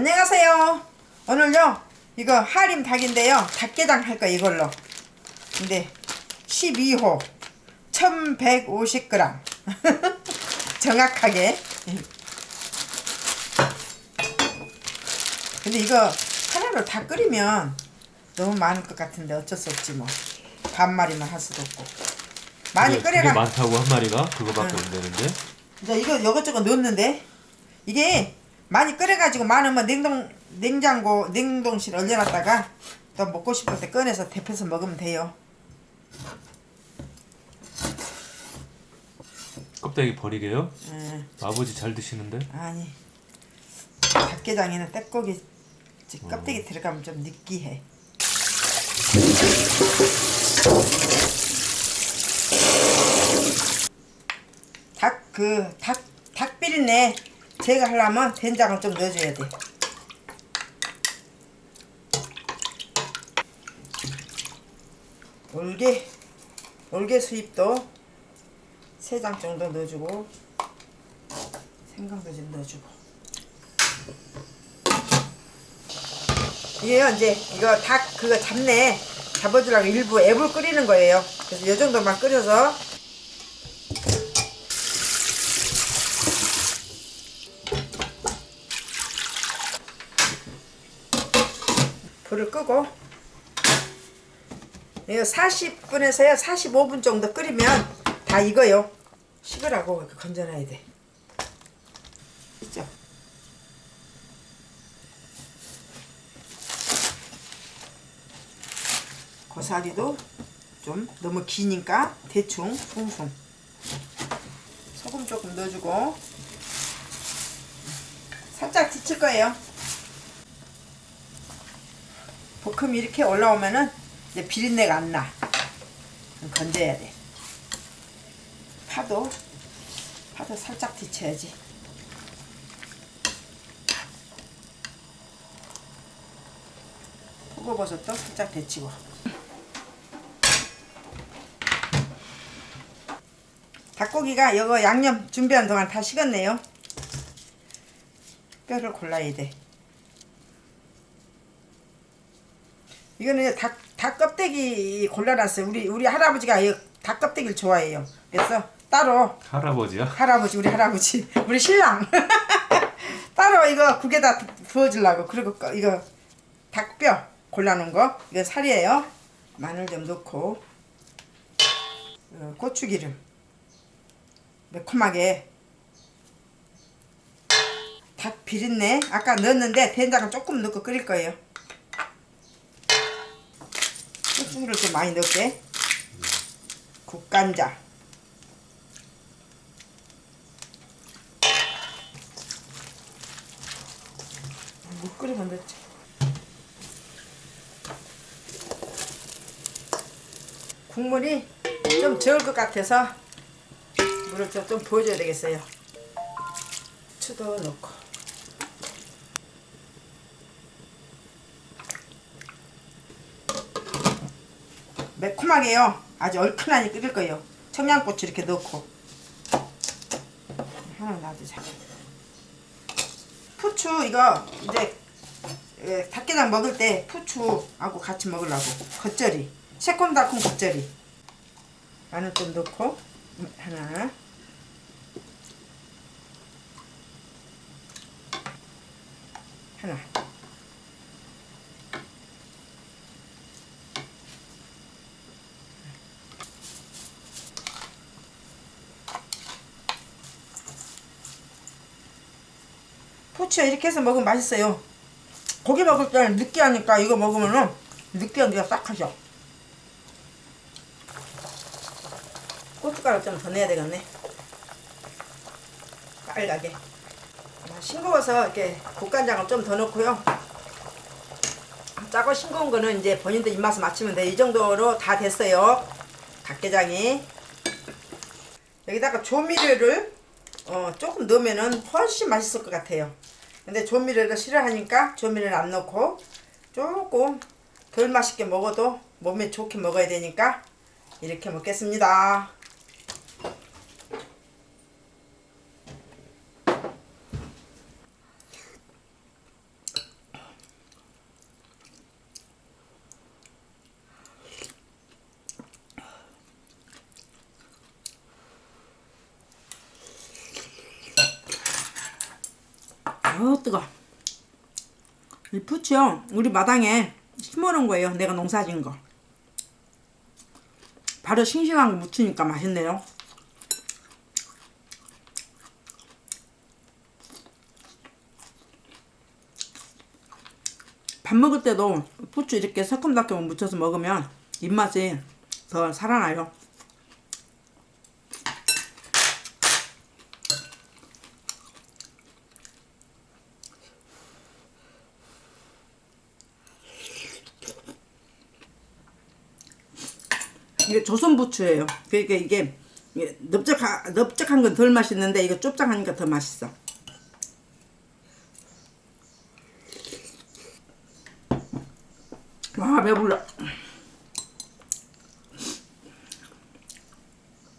안녕하세요. 오늘요 이거 하림 닭인데요. 닭게장 할거 이걸로. 근데 12호 1150g 정확하게. 근데 이거 하나로 다 끓이면 너무 많을 것 같은데 어쩔 수 없지 뭐. 반마리만 할 수도 없고. 많이 그게, 끓여가. 그게 많다고 한 마리가 그거밖에 응. 안 되는데 이제 이거 이것저것 넣었는데 이게 많이 끓여가지고 많으면 냉동 냉장고 냉동실 얼려놨다가 또 먹고 싶을 때 꺼내서 데펴서 먹으면 돼요. 껍데기 버리게요? 음, 아버지 잘 드시는데? 아니 닭게장에는 떼고기 지- 껍데기 들어가면 좀 느끼해. 닭 그 닭 닭비린내 제거하려면 된장을 좀 넣어줘야 돼. 올게. 올게 수잎도 세장 정도 넣어주고 생강도 좀 넣어주고. 이게요 이제 이거 닭 그거 잡내 잡아주려고 일부 앱을 끓이는 거예요. 그래서 이 정도만 끓여서 불을 끄고 이거 40분에서요 45분 정도 끓이면 다 익어요. 식으라고 건져놔야 돼. 있죠? 고사리도 좀 너무 기니까 대충 숭숭. 소금 조금 넣어주고 살짝 데칠 거예요 볶음이 이렇게 올라오면은 이제 비린내가 안 나. 건져야 돼. 파도 파도 살짝 데쳐야지. 표고버섯도 살짝 데치고. 닭고기가 이거 양념 준비하는 동안 다 식었네요. 뼈를 골라야 돼. 이거는 닭, 닭 껍데기 골라놨어요. 우리 우리 할아버지가 이닭 껍데기를 좋아해요. 그래서 따로 할아버지야? 할아버지 우리 할아버지 우리 신랑 따로 이거 국에다 부어주려고 그리고 꺼- 이거 닭뼈 골라놓은 거 이거 살이에요. 마늘 좀 넣고 어, 고추기름 매콤하게 닭 비린내 아까 넣었는데 된장을 조금 넣고 끓일 거예요. 고추기를 좀 많이 넣을게. 국간장. 못 끓이면 넣지. 국물이 좀 적을 것 같아서 물을 좀, 좀 부어줘야 되겠어요. 추도 넣고. 매콤하게요. 아주 얼큰하니 끓일 거예요. 청양고추 이렇게 넣고. 하나 놔두자. 푸추 이거 이제 예, 닭게장 먹을 때 푸추하고 같이 먹으려고 겉절이 새콤달콤 겉절이 마늘 좀 넣고 음, 하나 하나 포치야 이렇게 해서 먹으면 맛있어요. 고기 먹을 때는 느끼하니까 이거 먹으면은 느끼한 게싹 하죠. 고춧가루 좀더 넣어야 되겠네. 빨갛게. 아, 싱거워서 이렇게 국간장을 좀 더 넣고요. 짜고 싱거운 거는 이제 본인들 입맛에 맞추면 돼. 이 정도로 다 됐어요. 닭게장이. 여기다가 조미료를 어, 조금 넣으면은 훨씬 맛있을 것 같아요. 근데 조미료를 싫어하니까 조미료를 안 넣고 조금 덜 맛있게 먹어도 몸에 좋게 먹어야 되니까 이렇게 먹겠습니다. 어 뜨거. 이 부추요 우리 마당에 심어놓은 거예요. 내가 농사진 거. 바로 싱싱한 거 묻히니까 맛있네요. 밥 먹을 때도 부추 이렇게 새콤달콤 묻혀서 먹으면 입맛이 더 살아나요. 이게 조선 부추예요. 그러니까 이게 이게 넓적한 넓적한 건 덜 맛있는데 이거 좁작하니까 더 맛있어. 와 배불러.